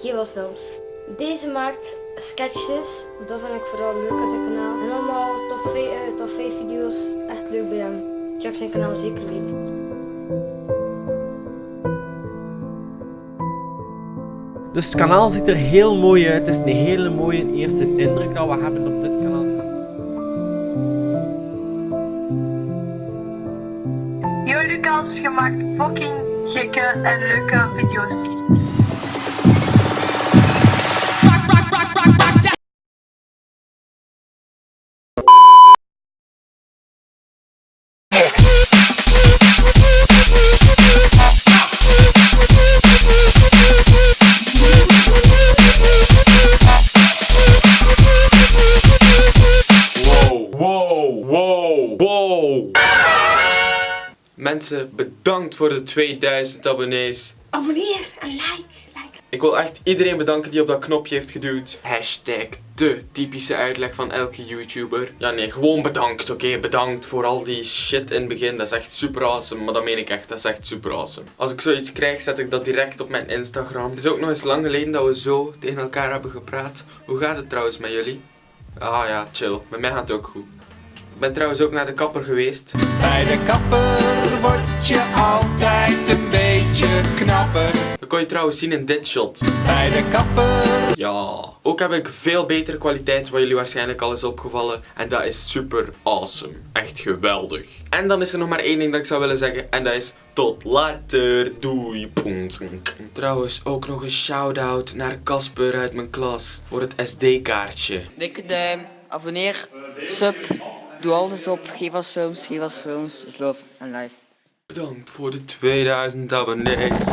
Gewas Films. Deze maakt sketches, dat vind ik vooral leuk aan zijn kanaal. En allemaal top 5 uh, top 5 video's, echt leuk bij hem. Check zijn kanaal zeker weten. Dus het kanaal ziet er heel mooi uit. Het is een hele mooie eerste indruk dat we hebben op dit kanaal. Yo Lucas, je maakt fucking gekke en leuke video's. Mensen, bedankt voor de 2000 abonnees. Abonneer en like, like. Ik wil echt iedereen bedanken die op dat knopje heeft geduwd. Hashtag de typische uitleg van elke YouTuber. Ja nee, gewoon bedankt, oké? Bedankt voor al die shit in het begin. Dat is echt super awesome, maar dat meen ik echt. Dat is echt super awesome. Als ik zoiets krijg, zet ik dat direct op mijn Instagram. Het is ook nog eens lang geleden dat we zo tegen elkaar hebben gepraat. Hoe gaat het trouwens met jullie? Ah ja, chill. Met mij gaat het ook goed. Ik ben trouwens ook naar de kapper geweest. Bij de kapper word je altijd een beetje knapper. Dat kon je trouwens zien in dit shot. Bij de kapper. Ja. Ook heb ik veel betere kwaliteit, wat jullie waarschijnlijk al is opgevallen. En dat is super awesome. Echt geweldig. En dan is er nog maar één ding dat ik zou willen zeggen. En dat is tot later. Doei. Poensink. Trouwens, ook nog een shout-out naar Casper uit mijn klas. Voor het SD-kaartje. Dikke duim, abonneer, sub, doe alles op. Geef ons films, geef ons films. Is love en life. Bedankt voor de 2000 abonnees.